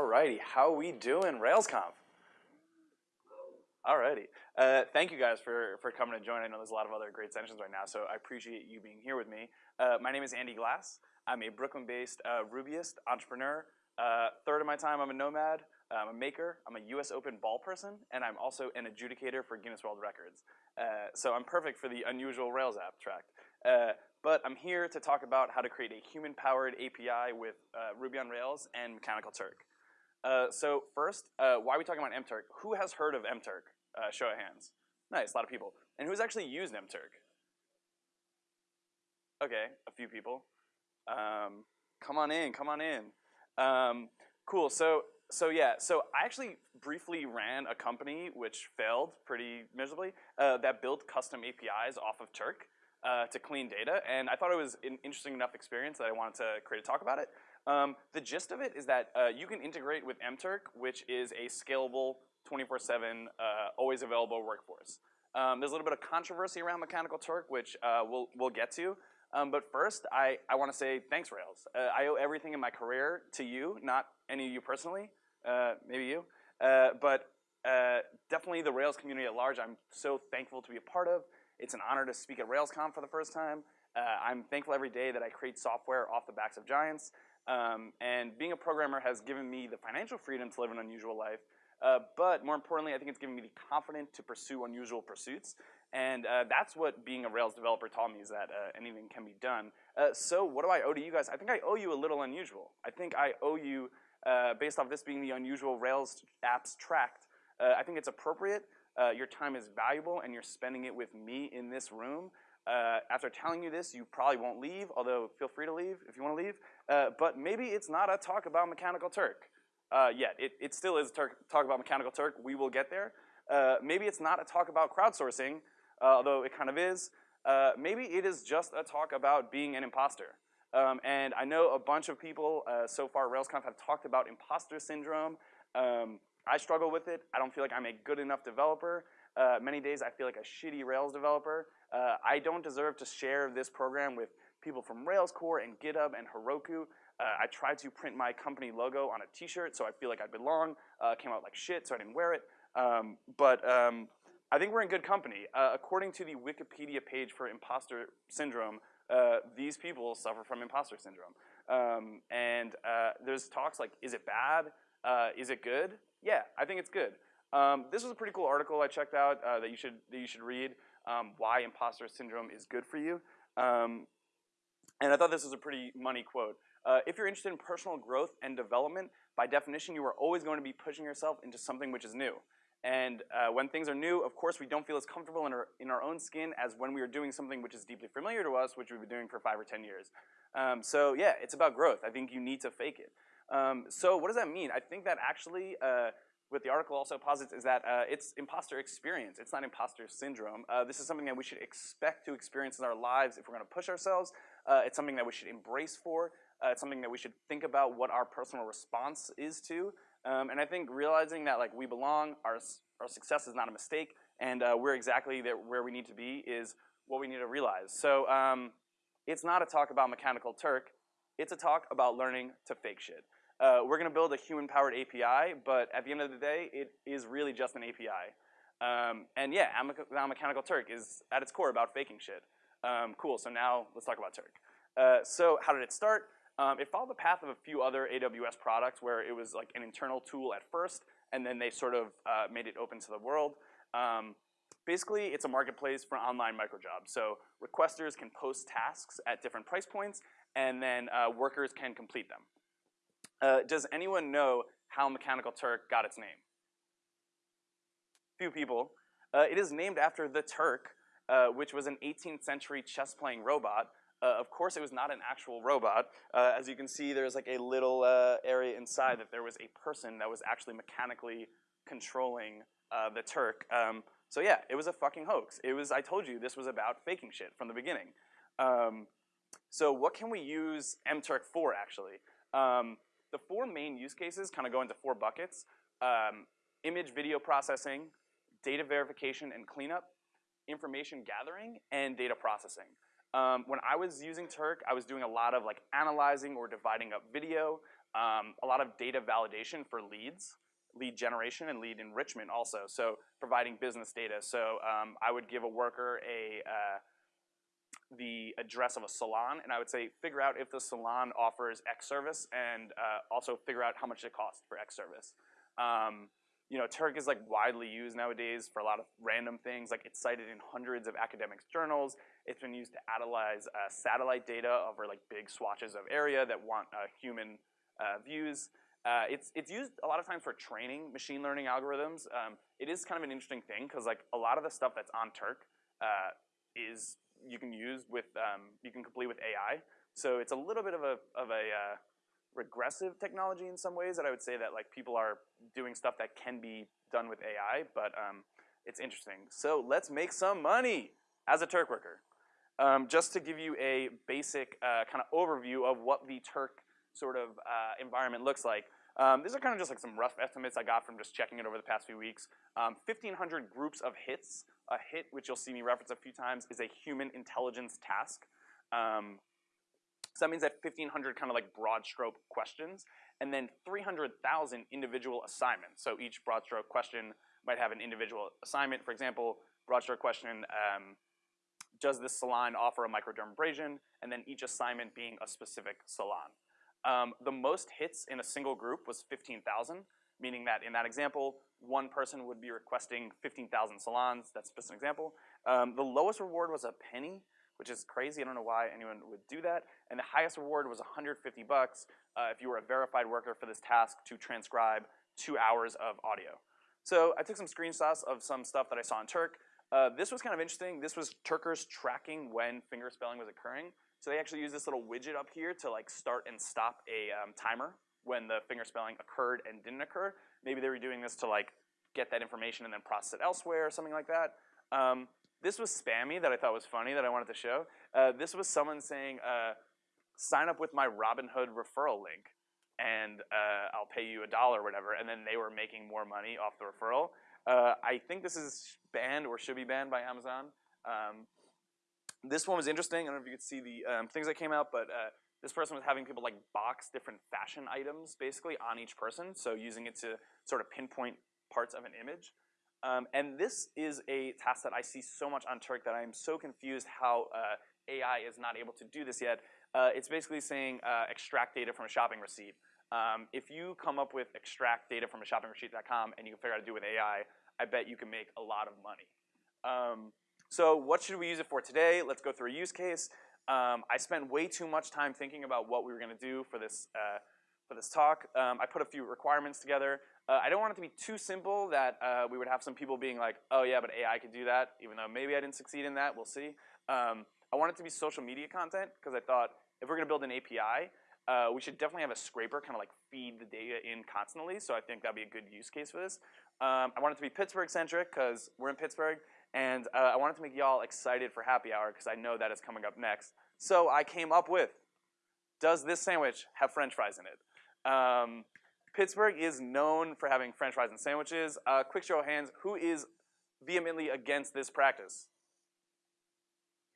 Alrighty, how we doing, RailsConf? Alrighty, uh, thank you guys for, for coming to join. I know there's a lot of other great sessions right now, so I appreciate you being here with me. Uh, my name is Andy Glass. I'm a Brooklyn-based uh, Rubyist entrepreneur. Uh, third of my time, I'm a nomad. I'm a maker. I'm a U.S. Open ball person, and I'm also an adjudicator for Guinness World Records. Uh, so I'm perfect for the unusual Rails abstract. Uh, but I'm here to talk about how to create a human-powered API with uh, Ruby on Rails and Mechanical Turk. Uh, so first, uh, why are we talking about mturk? Who has heard of mturk? Uh, show of hands. Nice, a lot of people. And who's actually used mturk? Okay, a few people. Um, come on in, come on in. Um, cool, so, so yeah, so I actually briefly ran a company which failed pretty miserably uh, that built custom APIs off of Turk uh, to clean data, and I thought it was an interesting enough experience that I wanted to create a talk about it. Um, the gist of it is that uh, you can integrate with mturk, which is a scalable 24-7, uh, always available workforce. Um, there's a little bit of controversy around Mechanical Turk, which uh, we'll, we'll get to. Um, but first, I, I want to say thanks, Rails. Uh, I owe everything in my career to you, not any of you personally, uh, maybe you. but definitely the Rails community at large, I'm so thankful to be a part of. It's an honor to speak at RailsConf for the first time. Uh, I'm thankful every day that I create software off the backs of giants. Um, and being a programmer has given me the financial freedom to live an unusual life. Uh, but more importantly, I think it's given me the confidence to pursue unusual pursuits. And uh, that's what being a Rails developer taught me is that uh, anything can be done. Uh, so what do I owe to you guys? I think I owe you a little unusual. I think I owe you, uh, based off this being the unusual Rails apps tracked, I think it's appropriate uh, your time is valuable and you're spending it with me in this room. Uh, after telling you this, you probably won't leave, although feel free to leave if you want to leave. Uh, but maybe it's not a talk about Mechanical Turk uh, yet. It, it still is a talk about Mechanical Turk. We will get there. Uh, maybe it's not a talk about crowdsourcing, uh, although it kind of is. maybe it is just a talk about being an imposter. Um, and I know a bunch of people so far RailsConf have talked about imposter syndrome. Um, I struggle with it. I don't feel like I'm a good enough developer. Uh, many days I feel like a shitty Rails developer. Uh, I don't deserve to share this program with people from Rails core and GitHub and Heroku. Uh, I tried to print my company logo on a t-shirt so I feel like I belong. Uh, came out like shit so I didn't wear it. Um, but um, I think we're in good company. Uh, according to the Wikipedia page for imposter syndrome, uh, these people suffer from imposter syndrome. Um, and there's talks like, is it bad? is it good? Yeah, I think it's good. Um, this was a pretty cool article I checked out uh, that you should that you should read. Um, why imposter syndrome is good for you. Um, and I thought this was a pretty money quote. Uh, if you're interested in personal growth and development, by definition, you are always going to be pushing yourself into something which is new. And uh, when things are new, of course, we don't feel as comfortable in our, in our own skin as when we are doing something which is deeply familiar to us, which we've been doing for five or 10 years. Um, so yeah, it's about growth. I think you need to fake it. Um, so what does that mean? I think that actually, uh, what the article also posits is that uh, it's imposter experience. It's not imposter syndrome. Uh, this is something that we should expect to experience in our lives if we're going to push ourselves. Uh, it's something that we should embrace for. Uh, it's something that we should think about what our personal response is to. Um, and I think realizing that like we belong, our, our success is not a mistake, and uh, we're exactly where we need to be is what we need to realize. So um, it's not a talk about Mechanical Turk. It's a talk about learning to fake shit. Uh, we're going to build a human-powered API, but at the end of the day, it is really just an API. Um, and yeah, now Mechanical Turk is at its core about faking shit. Um, cool, so now let's talk about Turk. Uh, so how did it start? Um, it followed the path of a few other AWS products where it was like an internal tool at first, and then they sort of uh, made it open to the world. Um, basically, it's a marketplace for online microjobs. So requesters can post tasks at different price points, and then uh, workers can complete them. Uh, does anyone know how Mechanical Turk got its name? Few people. Uh, it is named after the Turk, uh, which was an 18th century chess-playing robot. Uh, of course, it was not an actual robot. Uh, as you can see, there's like a little uh, area inside that there was a person that was actually mechanically controlling the Turk. Um, so yeah, it was a fucking hoax. It was, I told you, this was about faking shit from the beginning. Um, so what can we use mturk for, actually? Um, the four main use cases kind of go into four buckets. Um, image video processing, data verification and cleanup, information gathering, and data processing. Um, when I was using Turk, I was doing a lot of like analyzing or dividing up video. um, a lot of data validation for leads, lead generation and lead enrichment also. So providing business data. So um, I would give a worker a uh, the address of a salon, and I would say figure out if the salon offers X service, and uh, also figure out how much it costs for X service. Um, you know, Turk is like widely used nowadays for a lot of random things. Like it's cited in hundreds of academic journals. It's been used to analyze uh, satellite data over like big swatches of area that want uh, human uh, views. Uh, it's, it's used a lot of times for training machine learning algorithms. Um, it is kind of an interesting thing because like a lot of the stuff that's on Turk uh, is you can use with, um, you can complete with AI. So it's a little bit of a, of a uh, regressive technology in some ways that I would say that like people are doing stuff that can be done with AI, but um, it's interesting. So let's make some money as a Turk worker. Um, just to give you a basic uh, kind of overview of what the Turk sort of uh, environment looks like. Um, these are kind of just like some rough estimates I got from just checking it over the past few weeks. 1,500 um, groups of hits. A hit, which you'll see me reference a few times, is a human intelligence task. Um, so that means that 1,500 kind of like broad stroke questions, and then 300,000 individual assignments. So each broad stroke question might have an individual assignment. For example, broad stroke question, um, does this salon offer a microdermabrasion? And then each assignment being a specific salon. Um, the most hits in a single group was 15,000, meaning that in that example, one person would be requesting 15,000 salons. That's just an example. Um, the lowest reward was a penny, which is crazy. I don't know why anyone would do that. And the highest reward was 150 bucks uh, if you were a verified worker for this task to transcribe two hours of audio. So I took some screenshots of some stuff that I saw in Turk. Uh, this was kind of interesting. This was Turkers tracking when finger spelling was occurring. So they actually use this little widget up here to like start and stop a um, timer when the finger spelling occurred and didn't occur. Maybe they were doing this to like get that information and then process it elsewhere or something like that. Um, this was spammy that I thought was funny that I wanted to show. Uh, this was someone saying, uh, sign up with my Robinhood referral link and uh, I'll pay you a dollar or whatever, and then they were making more money off the referral. Uh, I think this is banned or should be banned by Amazon. Um, this one was interesting. I don't know if you could see the um, things that came out, but uh, this person was having people like box different fashion items basically on each person, so using it to sort of pinpoint parts of an image. Um, and this is a task that I see so much on Turk that I'm so confused how uh, AI is not able to do this yet. Uh, it's basically saying uh, extract data from a shopping receipt. Um, if you come up with extract data from a shopping receipt.com and you can figure out how to do it with AI, I bet you can make a lot of money. Um, so what should we use it for today? Let's go through a use case. Um, I spent way too much time thinking about what we were going to do for this uh, for this talk. Um, I put a few requirements together. Uh, I don't want it to be too simple that uh, we would have some people being like, oh yeah, but AI could do that, even though maybe I didn't succeed in that, we'll see. Um, I want it to be social media content because I thought if we're gonna build an API, uh, we should definitely have a scraper kind of like feed the data in constantly, so I think that'd be a good use case for this. Um, I want it to be Pittsburgh-centric because we're in Pittsburgh, and uh, I wanted to make y'all excited for happy hour because I know that is coming up next. So I came up with, does this sandwich have french fries in it? Um, Pittsburgh is known for having french fries and sandwiches. Uh, quick show of hands, who is vehemently against this practice?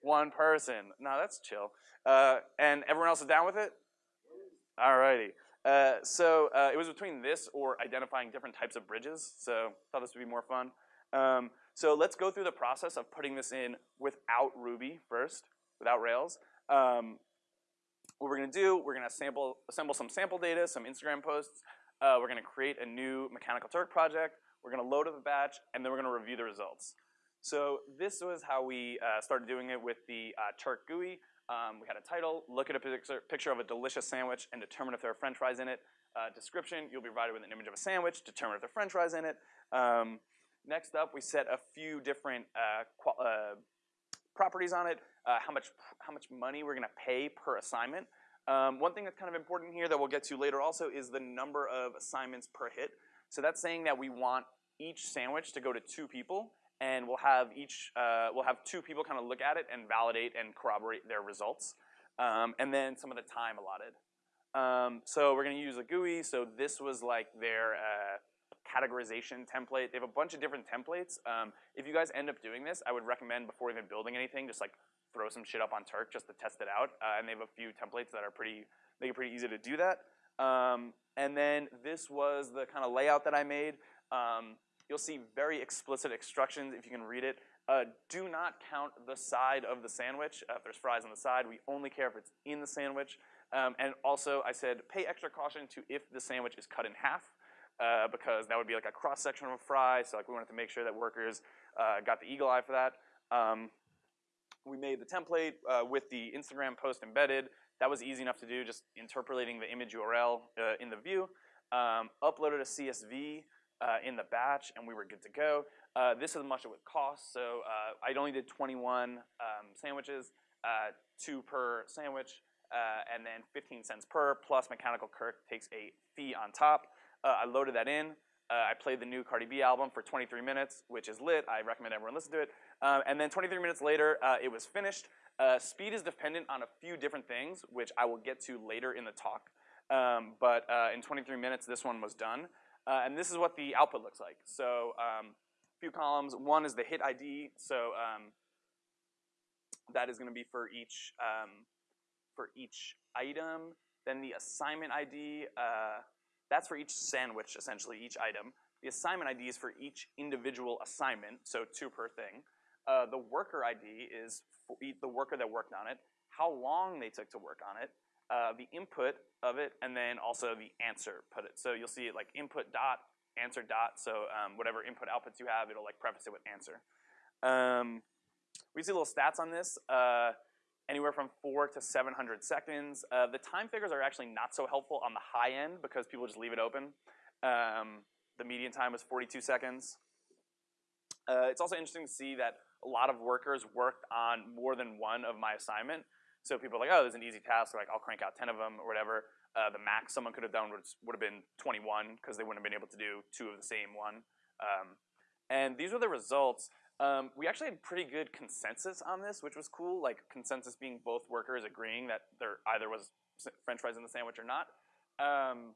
One person. No, that's chill. Uh, and everyone else is down with it? Alrighty. Uh, so uh, it was between this or identifying different types of bridges. So I thought this would be more fun. Um, so let's go through the process of putting this in without Ruby first, without Rails. Um, what we're going to do, we're going to sample, assemble some sample data, some Instagram posts. Uh, we're going to create a new Mechanical Turk project. We're going to load up a batch, and then we're going to review the results. So this was how we uh, started doing it with the uh, Turk GUI. Um, we had a title, look at a picture, picture of a delicious sandwich, and determine if there are french fries in it. Uh, description, you'll be provided with an image of a sandwich, determine if there are french fries in it. Um, next up, we set a few different uh, uh, properties on it, uh, how much how much money we're going to pay per assignment. Um, one thing that's kind of important here that we'll get to later also is the number of assignments per hit. So that's saying that we want each sandwich to go to two people, and we'll have each uh, we'll have two people kind of look at it and validate and corroborate their results, um, and then some of the time allotted. Um, so we're going to use a GUI. So this was like their uh, categorization template. They have a bunch of different templates. Um, if you guys end up doing this, I would recommend before even building anything, just like throw some shit up on Turk just to test it out. Uh, and they have a few templates that are pretty, make it pretty easy to do that. Um, and then this was the kind of layout that I made. Um, you'll see very explicit instructions if you can read it. Uh, do not count the side of the sandwich. Uh, if there's fries on the side, we only care if it's in the sandwich. Um, and also, I said pay extra caution to if the sandwich is cut in half, uh, because that would be like a cross section of a fry. So like we wanted to make sure that workers uh, got the eagle eye for that. Um, we made the template uh, with the Instagram post embedded. That was easy enough to do, just interpolating the image URL uh, in the view. Um, uploaded a CSV uh, in the batch, and we were good to go. Uh, this is much of it cost, so I only did 21 um, sandwiches, two per sandwich, and then 15 cents per, plus Mechanical Turk takes a fee on top. I loaded that in. I played the new Cardi B album for 23 minutes, which is lit. I recommend everyone listen to it. and then 23 minutes later, it was finished. Uh, speed is dependent on a few different things, which I will get to later in the talk. Um, but uh, in 23 minutes, this one was done. Uh, and this is what the output looks like. So um, a few columns. One is the hit ID. So um, that is going to be for each um, for each item. Then the assignment ID, uh, that's for each sandwich, essentially, each item. The assignment ID is for each individual assignment, so two per thing. Uh, the worker ID is the worker that worked on it, how long they took to work on it, uh, the input of it, and then also the answer put it. So you'll see it like input dot, answer dot, so um, whatever input outputs you have, it'll like preface it with answer. Um, we see little stats on this, uh, anywhere from four to 700 seconds. Uh, the time figures are actually not so helpful on the high end because people just leave it open. Um, the median time was 42 seconds. Uh, it's also interesting to see that a lot of workers worked on more than one of my assignment. So people are like, oh, there's an easy task, like I'll crank out 10 of them or whatever. Uh, the max someone could have done would, would have been 21 because they wouldn't have been able to do two of the same one. Um, and these were the results. Um, we actually had pretty good consensus on this, which was cool. Like consensus being both workers agreeing that there either was French fries in the sandwich or not. Um,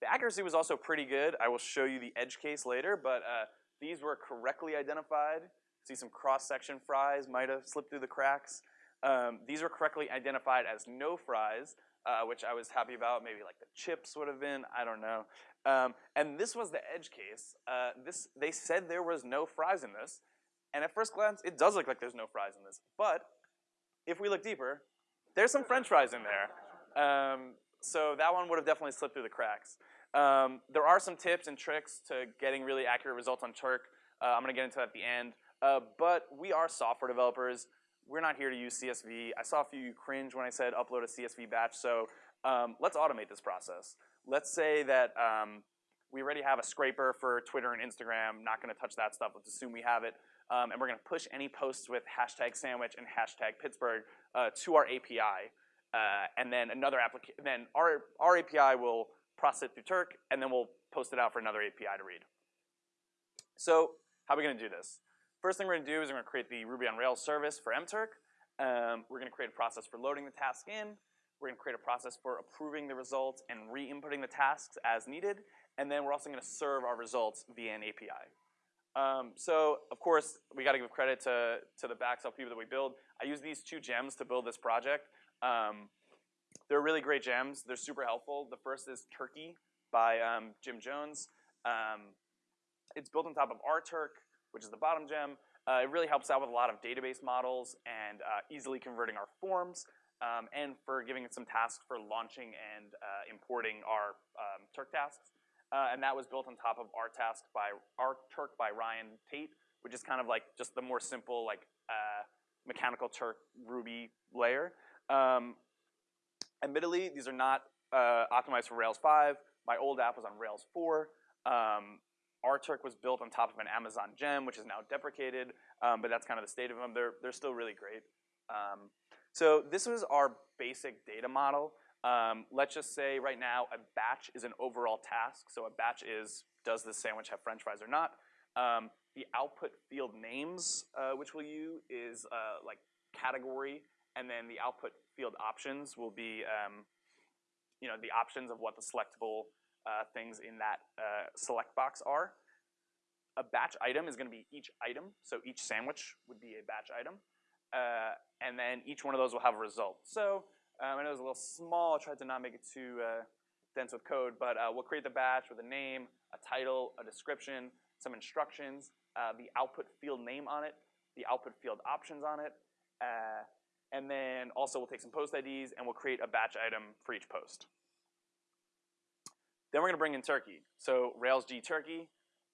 the accuracy was also pretty good. I will show you the edge case later, but uh, these were correctly identified. See some cross-section fries might have slipped through the cracks. Um, these were correctly identified as no fries, uh, which I was happy about. Maybe like the chips would have been, I don't know. Um, and this was the edge case. Uh, this They said there was no fries in this. And at first glance, it does look like there's no fries in this. But if we look deeper, there's some french fries in there. Um, so that one would have definitely slipped through the cracks. Um, there are some tips and tricks to getting really accurate results on Turk. Uh, I'm going to get into that at the end. Uh, but we are software developers. We're not here to use CSV. I saw a few cringe when I said upload a CSV batch, so um, let's automate this process. Let's say that um, we already have a scraper for Twitter and Instagram, not gonna touch that stuff, let's assume we have it, um, and we're gonna push any posts with hashtag sandwich and hashtag Pittsburgh uh, to our API. Uh, and then another application, then our, our API will process it through Turk, and then we'll post it out for another API to read. So how are we gonna do this? First thing we're gonna do is we're gonna create the Ruby on Rails service for mturk. Um, we're gonna create a process for loading the task in. We're gonna create a process for approving the results and re-inputting the tasks as needed. And then we're also gonna serve our results via an API. Um, so of course, we gotta give credit to, to the Backself people that we build. I use these two gems to build this project. Um, they're really great gems. They're super helpful. The first is Turkee by um, Jim Jones. Um, it's built on top of RTurk which is the bottom gem. Uh, it really helps out with a lot of database models and uh, easily converting our forms and for giving it some tasks for launching and uh, importing our um, Turk tasks. Uh, and that was built on top of our task by our Turk by Ryan Tate, which is kind of like just the more simple like uh, mechanical Turk Ruby layer. Um, admittedly, these are not uh, optimized for Rails 5. My old app was on Rails 4. Um, RTurk was built on top of an Amazon gem, which is now deprecated, um, but that's kind of the state of them. They're, they're still really great. So this was our basic data model. Um, let's just say right now a batch is an overall task. So a batch is, does this sandwich have french fries or not? Um, the output field names, uh, which we'll use, is uh, like category, and then the output field options will be, um, you know, the options of what the selectable uh, things in that uh, select box are. A batch item is going to be each item, so each sandwich would be a batch item. Uh, and then each one of those will have a result. So um, I know it was a little small, I tried to not make it too, uh, dense with code, but uh, we'll create the batch with a name, a title, a description, some instructions, uh, the output field name on it, the output field options on it, uh, and then also we'll take some post IDs and we'll create a batch item for each post. Then we're gonna bring in Turkee. So Rails G Turkee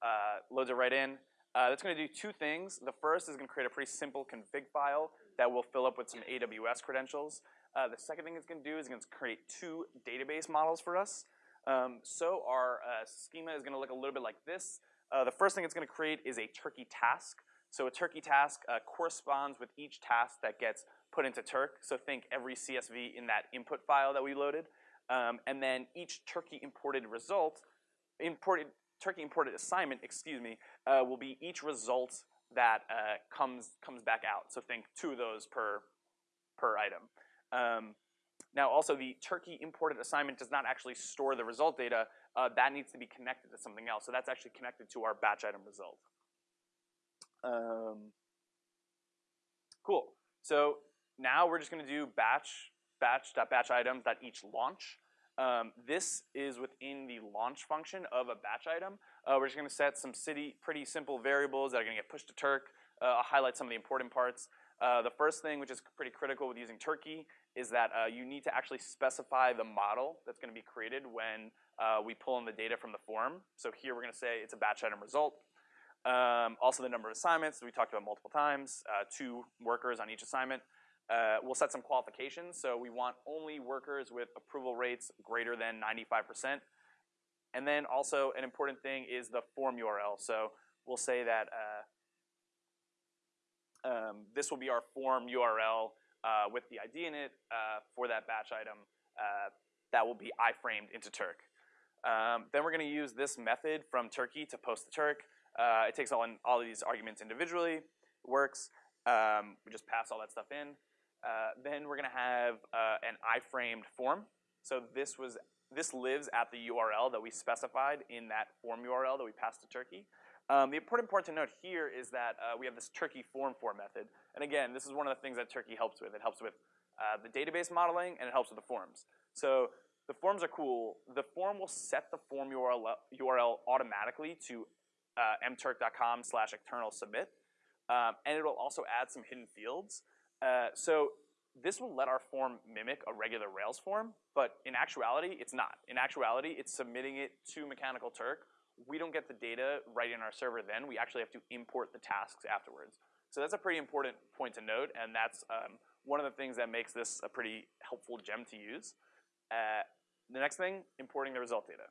uh, loads it right in. Uh, that's gonna do two things. The first is gonna create a pretty simple config file that will fill up with some AWS credentials. Uh, the second thing it's gonna do is gonna create two database models for us. Um, so our uh, schema is gonna look a little bit like this. Uh, the first thing it's gonna create is a Turkee task. So a Turkee task uh, corresponds with each task that gets put into Turk. So think every CSV in that input file that we loaded. Um, and then each Turkee imported result, imported Turkee imported assignment, excuse me, uh, will be each result that uh, comes comes back out. So think two of those per per item. Um, now also the Turkee imported assignment does not actually store the result data. Uh, that needs to be connected to something else. So that's actually connected to our batch item result. Um, cool. So now we're just going to do batch batch.batch items that each launch. Um, this is within the launch function of a batch item. Uh, we're just going to set some city, pretty simple variables that are going to get pushed to Turk. Uh, I'll highlight some of the important parts. Uh, the first thing, which is pretty critical with using Turkee, is that uh, you need to actually specify the model that's going to be created when uh, we pull in the data from the form. So here we're going to say it's a batch item result. Um, also the number of assignments we talked about multiple times, uh, two workers on each assignment. Uh, we'll set some qualifications. So we want only workers with approval rates greater than 95%. And then also an important thing is the form URL. So we'll say that uh, um, this will be our form URL uh, with the ID in it uh, for that batch item uh, that will be iframed into Turk. Um, then we're going to use this method from Turkee to post to Turk. Uh, it takes all, in, all of these arguments individually, works. Um, we just pass all that stuff in. Uh, then we're gonna have uh, an iframed form. So this was this lives at the URL that we specified in that form URL that we passed to Turkee. Um, the important part to note here is that uh, we have this Turkee form for method. And again, this is one of the things that Turkee helps with. It helps with uh, the database modeling and it helps with the forms. So the forms are cool. The form will set the form URL, URL automatically to uh, mturk.com slash external submit. Um, and it'll also add some hidden fields. Uh, so this will let our form mimic a regular Rails form, but in actuality, it's not. In actuality, it's submitting it to Mechanical Turk. We don't get the data right in our server then. We actually have to import the tasks afterwards. So that's a pretty important point to note, and that's um, one of the things that makes this a pretty helpful gem to use. Uh, the next thing, importing the result data.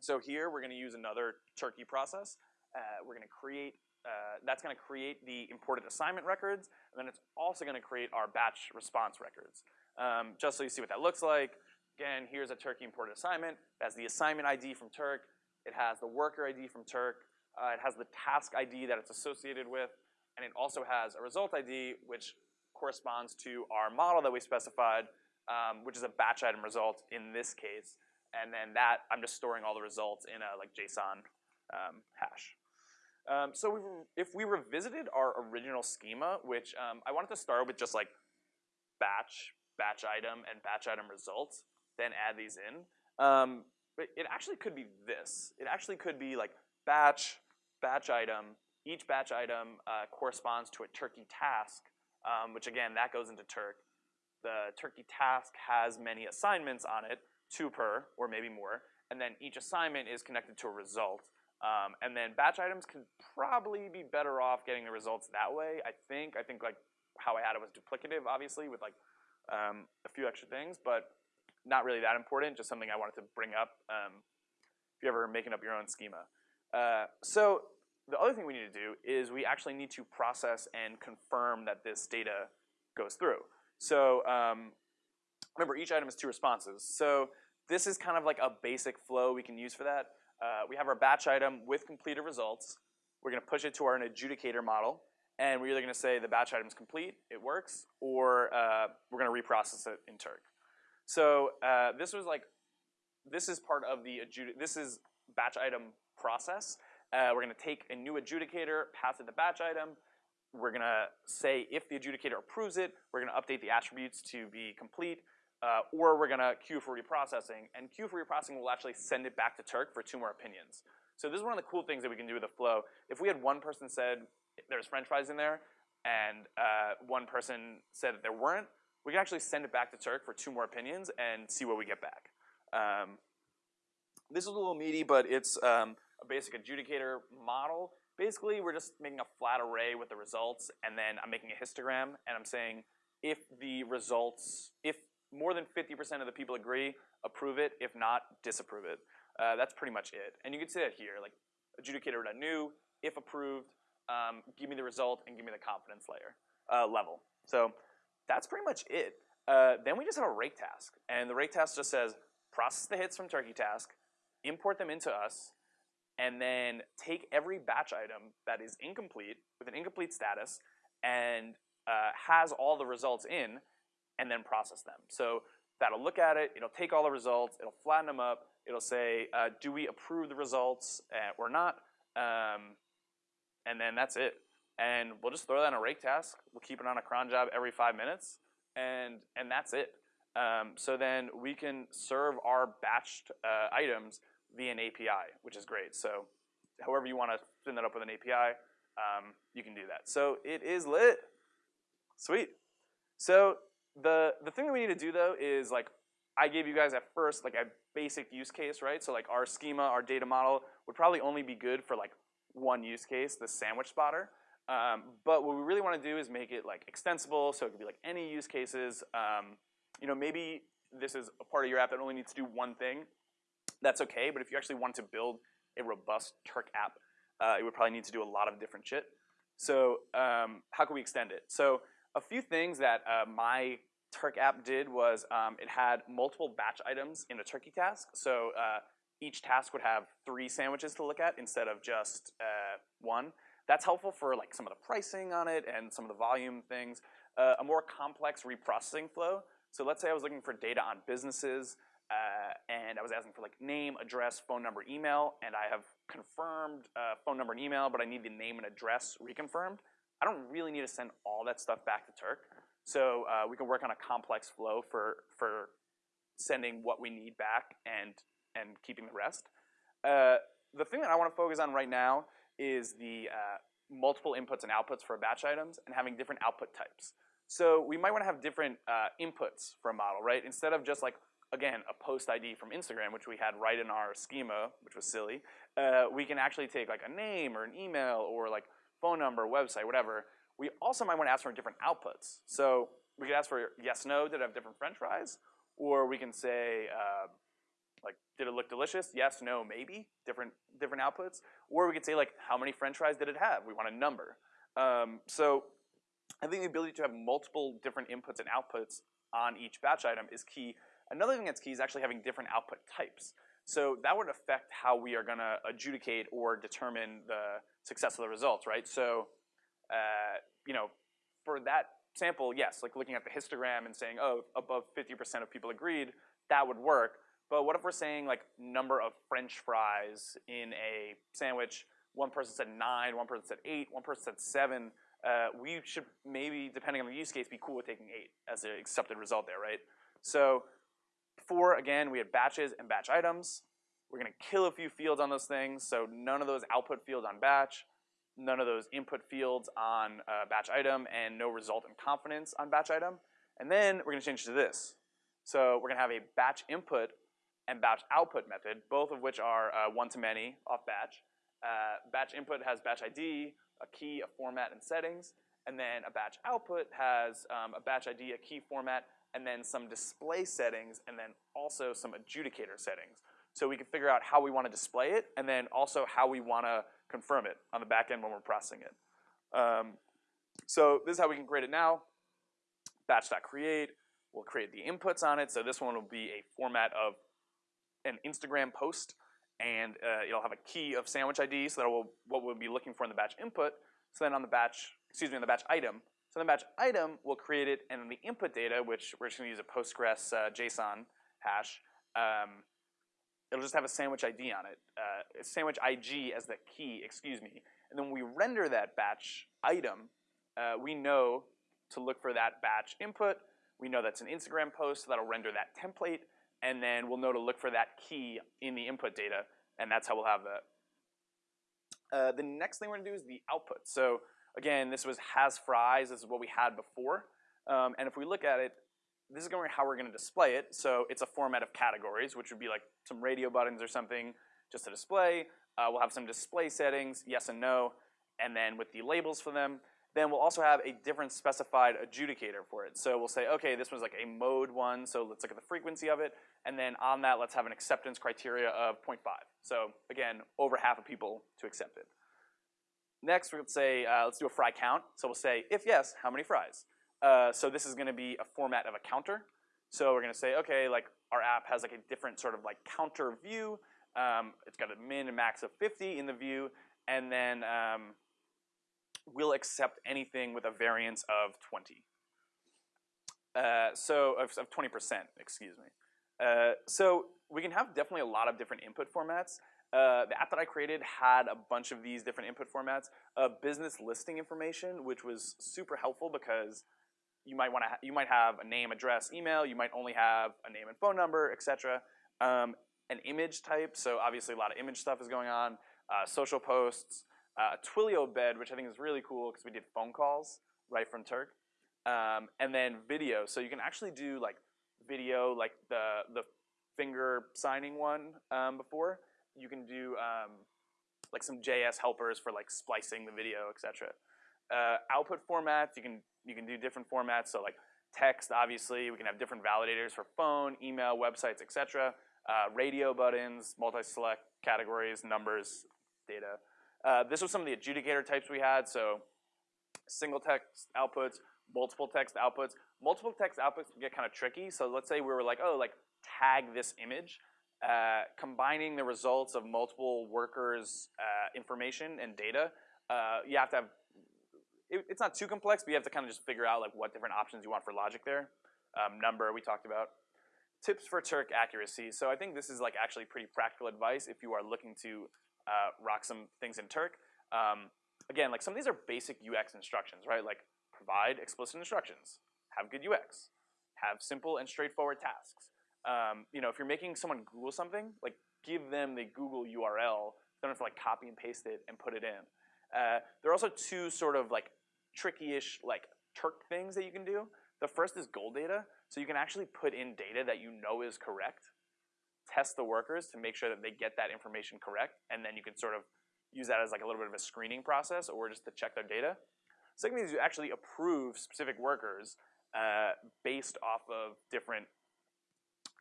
So here we're gonna use another Turkee process. Uh, we're gonna create uh, that's going to create the imported assignment records, and then it's also going to create our batch response records. Um, just so you see what that looks like, again, here's a Turkee imported assignment. It has the assignment ID from Turk. It has the worker ID from Turk. Uh, it has the task ID that it's associated with, and it also has a result ID, which corresponds to our model that we specified, um, which is a batch item result in this case. And then that, I'm just storing all the results in a like JSON um, hash. Um, so we, if we revisited our original schema, which um, I wanted to start with just like batch, batch item, and batch item results, then add these in. Um, it actually could be this. It actually could be like batch, batch item. Each batch item uh, corresponds to a turkee task, um, which again, that goes into Turk. The turkee task has many assignments on it, two per, or maybe more, and then each assignment is connected to a result. Um, and then batch items can probably be better off getting the results that way. I think. I think like how I had it was duplicative, obviously, with like um, a few extra things, but not really that important. Just something I wanted to bring up um, if you're ever making up your own schema. Uh, so the other thing we need to do is we actually need to process and confirm that this data goes through. So um, remember, each item has two responses. So this is kind of like a basic flow we can use for that. Uh, we have our batch item with completed results. We're gonna push it to our adjudicator model, and we're either gonna say the batch item is complete, it works, or uh, we're gonna reprocess it in Turk. So uh, this was like, this is part of the this is batch item process. Uh, we're gonna take a new adjudicator, pass it the batch item. We're gonna say if the adjudicator approves it, we're gonna update the attributes to be complete. Uh, or we're gonna queue for reprocessing, and queue for reprocessing will actually send it back to Turk for two more opinions. So this is one of the cool things that we can do with the flow. If we had one person said there's french fries in there, and uh, one person said that there weren't, we can actually send it back to Turk for two more opinions and see what we get back. Um, this is a little meaty, but it's um, a basic adjudicator model. Basically, we're just making a flat array with the results, and then I'm making a histogram, and I'm saying if the results, if more than 50% of the people agree, approve it. If not, disapprove it. Uh, that's pretty much it. And you can see that here, like adjudicator.new, if approved, um, give me the result and give me the confidence layer uh, level. So that's pretty much it. Uh, then we just have a rake task. And the rake task just says, process the hits from turkee task, import them into us, and then take every batch item that is incomplete with an incomplete status and uh, has all the results in and then process them. So that'll look at it, it'll take all the results, it'll flatten them up, it'll say, uh, do we approve the results uh, or not? Um, and then that's it. And we'll just throw that in a rake task. We'll keep it on a cron job every five minutes, and, and that's it. Um, so then we can serve our batched uh, items via an API, which is great. So however you want to spin that up with an API, um, you can do that. So it is lit. Sweet. So the, the thing that we need to do though is like, I gave you guys at first like a basic use case, right? So like our schema, our data model would probably only be good for like one use case, the sandwich spotter. Um, but what we really want to do is make it like extensible, so it could be like any use cases. Um, you know, maybe this is a part of your app that only needs to do one thing. That's okay, but if you actually want to build a robust Turk app, uh, it would probably need to do a lot of different shit. So um, how can we extend it? So a few things that uh, my Turk app did was um, it had multiple batch items in a turkee task. So uh, each task would have three sandwiches to look at instead of just uh, one. That's helpful for like some of the pricing on it and some of the volume things. Uh, a more complex reprocessing flow. So let's say I was looking for data on businesses uh, and I was asking for like name, address, phone number, email, and I have confirmed uh, phone number and email, but I need the name and address reconfirmed. I don't really need to send all that stuff back to Turk. So uh, we can work on a complex flow for, for sending what we need back and and keeping the rest. Uh, the thing that I want to focus on right now is the uh, multiple inputs and outputs for batch items and having different output types. So we might want to have different uh, inputs for a model, right? Instead of just like, again, a post ID from Instagram, which we had right in our schema, which was silly, uh, we can actually take like a name or an email or like phone number, website, whatever. We also might want to ask for different outputs. So we could ask for yes, no, did it have different french fries? Or we can say, uh, like, did it look delicious? Yes, no, maybe. Different different outputs. Or we could say like, how many French fries did it have? We want a number. Um, so I think the ability to have multiple different inputs and outputs on each batch item is key. Another thing that's key is actually having different output types. So that would affect how we are going to adjudicate or determine the success of the results, right? So, uh, you know, for that sample, yes, like looking at the histogram and saying, oh, above 50% of people agreed, that would work. But what if we're saying like number of French fries in a sandwich? One person said nine, one person said eight, one person said seven. Uh, we should maybe, depending on the use case, be cool with taking eight as an accepted result there, right? So before, again, we had batches and batch items. We're gonna kill a few fields on those things, so none of those output fields on batch, none of those input fields on uh, batch item, and no result and confidence on batch item. And then we're gonna change to this. So we're gonna have a batch input and batch output method, both of which are uh, one-to-many off batch. Uh, batch input has batch ID, a key, a format, and settings. And then a batch output has um, a batch ID, a key format, and then some display settings, and then also some adjudicator settings. So we can figure out how we want to display it, and then also how we want to confirm it on the back end when we're processing it. Um, so this is how we can create it now. Batch.create, we'll create the inputs on it. So this one will be a format of an Instagram post, and uh, it'll have a key of sandwich ID, so that will what we'll be looking for in the batch input. So then on the batch, excuse me, on the batch item. So the batch item will create it, and then the input data, which we're just going to use a Postgres uh, JSON hash, um, it'll just have a sandwich ID on it, uh, sandwich IG as the key, excuse me. And then when we render that batch item, uh, we know to look for that batch input, We know that's an Instagram post, so that'll render that template, and then we'll know to look for that key in the input data, and that's how we'll have that. Uh, the next thing we're gonna do is the output. So again, this was has fries. This is what we had before. Um, and if we look at it, this is going to be how we're going to display it. So it's a format of categories, which would be like some radio buttons or something just to display. Uh, we'll have some display settings, yes and no, and then with the labels for them. Then we'll also have a different specified adjudicator for it. So we'll say, okay, this one's like a mode one, so let's look at the frequency of it. And then on that, let's have an acceptance criteria of 0.5. So again, over half of people to accept it. Next, we'll say, uh, let's do a fry count. So we'll say, if yes, how many fries? Uh, so this is going to be a format of a counter. So we're going to say, okay, like our app has like a different sort of like counter view. Um, it's got a min and max of 50 in the view, and then um, we'll accept anything with a variance of 20. Uh, so of, of 20%, excuse me. Uh, so we can have definitely a lot of different input formats. Uh, the app that I created had a bunch of these different input formats. Uh, business listing information, which was super helpful because you might want to you might have a name, address, email. You might only have a name and phone number, etc. Um, an image type, so obviously a lot of image stuff is going on. Uh, social posts, uh, Twilio bed, which I think is really cool because we did phone calls right from Turk, um, and then video. So you can actually do like video, like the the finger signing one um, before. You can do um, like some JS helpers for like splicing the video, etc. Uh, output formats, you can you can do different formats. So like text, obviously, we can have different validators for phone, email, websites, etc. Uh, radio buttons, multi-select categories, numbers, data. Uh, this was some of the adjudicator types we had. So single text outputs, multiple text outputs. Multiple text outputs get kind of tricky. So let's say we were like, oh, like tag this image. Uh, combining the results of multiple workers' uh, information and data, uh, you have to have it, it's not too complex, but you have to kind of just figure out like what different options you want for logic there. Um, number we talked about. Tips for Turk accuracy. So I think this is like actually pretty practical advice if you are looking to rock some things in Turk. Um, again, like some of these are basic UX instructions, right? Like provide explicit instructions, have good UX, have simple and straightforward tasks. Um, you know, if you're making someone Google something, like give them the Google URL. Don't have to like copy and paste it and put it in. Uh, there are also two sort of like tricky-ish like Turk things that you can do. The first is gold data. So you can actually put in data that you know is correct, test the workers to make sure that they get that information correct, and then you can sort of use that as like a little bit of a screening process or just to check their data. Second is you actually approve specific workers uh, based off of different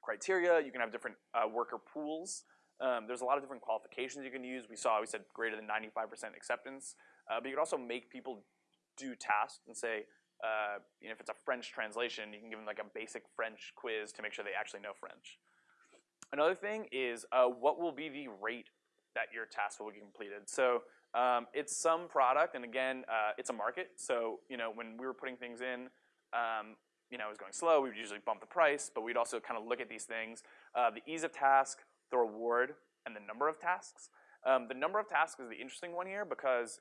criteria. You can have different uh, worker pools. Um, there's a lot of different qualifications you can use. We saw, we said greater than 95% acceptance. Uh, but you can also make people do tasks and say, uh, you know, if it's a French translation, you can give them like a basic French quiz to make sure they actually know French. Another thing is uh, what will be the rate that your task will be completed. So um, it's some product, and again, uh, it's a market. So you know, when we were putting things in, um, you know, it was going slow. We would usually bump the price, but we'd also kind of look at these things: uh, the ease of task, the reward, and the number of tasks. Um, the number of tasks is the interesting one here because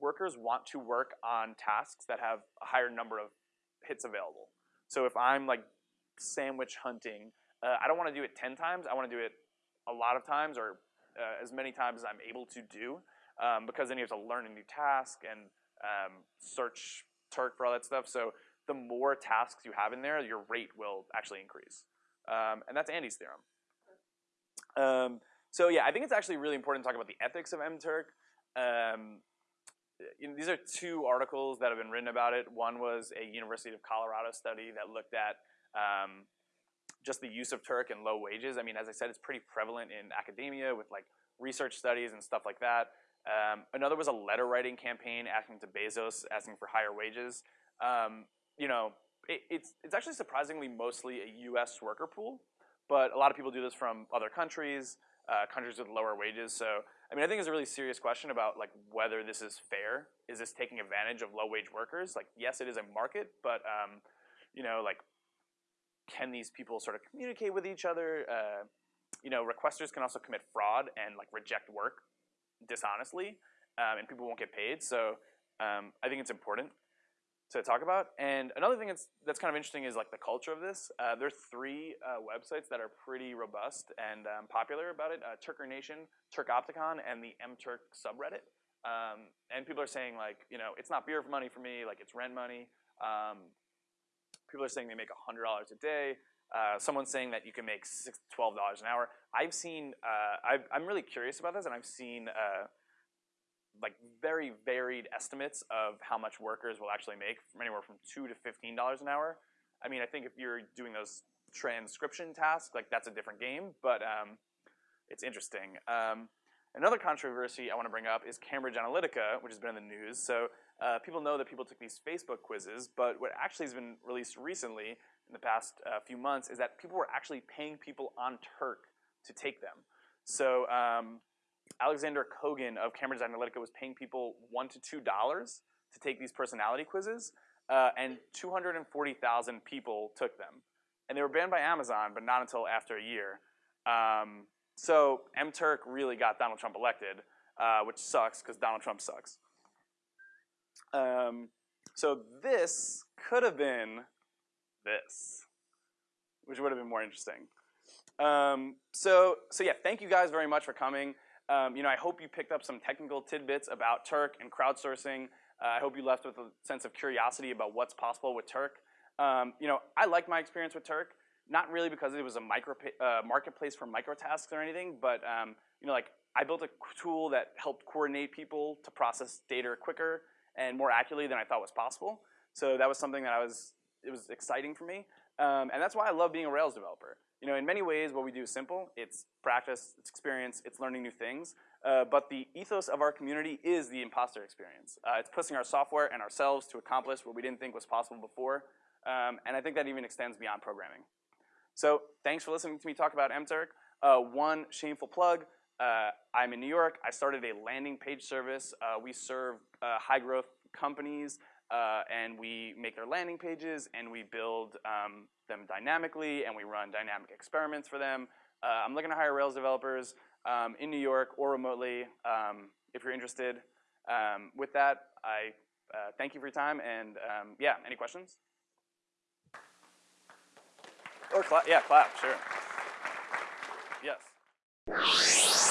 workers want to work on tasks that have a higher number of hits available. So if I'm like sandwich hunting, uh, I don't want to do it 10 times. I want to do it a lot of times or uh, as many times as I'm able to do um, because then you have to learn a new task and um, search Turk for all that stuff. So the more tasks you have in there, your rate will actually increase. Um, and that's Andy's theorem. Um, so yeah, I think it's actually really important to talk about the ethics of MTurk. Um, you know, these are two articles that have been written about it. One was a University of Colorado study that looked at um, just the use of Turk and low wages. I mean, as I said, it's pretty prevalent in academia with like research studies and stuff like that. Um, another was a letter writing campaign asking to Bezos, asking for higher wages. Um, you know, it, it's, it's actually surprisingly mostly a US worker pool, but a lot of people do this from other countries, uh, countries with lower wages. So I mean, I think it's a really serious question about like whether this is fair. Is this taking advantage of low wage workers? Like, yes, it is a market, but um, you know, like, can these people sort of communicate with each other? Uh, you know, requesters can also commit fraud and like reject work dishonestly, um, and people won't get paid. So um, I think it's important. To talk about. And another thing that's that's kind of interesting is like the culture of this. Uh, there are three uh, websites that are pretty robust and um, popular about it: uh, Turker Nation, Turkopticon, and the MTurk subreddit. Um, and people are saying like, you know, it's not beer for money for me, like it's rent money. Um, people are saying they make $100 a day. Uh, someone's saying that you can make six, $12 an hour. I've seen, uh, i am really curious about this, and I've seen uh, like very varied estimates of how much workers will actually make, from anywhere from two to $15 an hour. I mean, I think if you're doing those transcription tasks, like that's a different game, but um, it's interesting. Um, Another controversy I want to bring up is Cambridge Analytica, which has been in the news. So uh, people know that people took these Facebook quizzes, but what actually has been released recently in the past uh, few months is that people were actually paying people on Turk to take them. So um, Alexander Kogan of Cambridge Analytica was paying people one to two dollars to take these personality quizzes, uh, and 240,000 people took them. And they were banned by Amazon, but not until after a year. Um, so MTurk really got Donald Trump elected, uh, which sucks because Donald Trump sucks. Um, so this could have been this, which would have been more interesting. Um, so, so yeah, thank you guys very much for coming. Um, you know, I hope you picked up some technical tidbits about Turk and crowdsourcing. Uh, I hope you left with a sense of curiosity about what's possible with Turk. Um, you know, I like my experience with Turk. Not really because it was a micro uh, marketplace for microtasks or anything, but um, you know, like I built a tool that helped coordinate people to process data quicker and more accurately than I thought was possible. So that was something that I was, it was exciting for me. Um, and that's why I love being a Rails developer. You know, in many ways, what we do is simple. It's practice, it's experience, it's learning new things. Uh, but the ethos of our community is the imposter experience. Uh, it's pushing our software and ourselves to accomplish what we didn't think was possible before. Um, and I think that even extends beyond programming. So thanks for listening to me talk about MTurk. Uh, one shameful plug, uh, I'm in New York. I started a landing page service. Uh, we serve uh, high growth companies uh, and we make their landing pages and we build um, them dynamically and we run dynamic experiments for them. Uh, I'm looking to hire Rails developers um, in New York or remotely um, if you're interested. Um, with that, I thank you for your time and um, yeah, any questions? Or clap, yeah, clap, sure. Yes.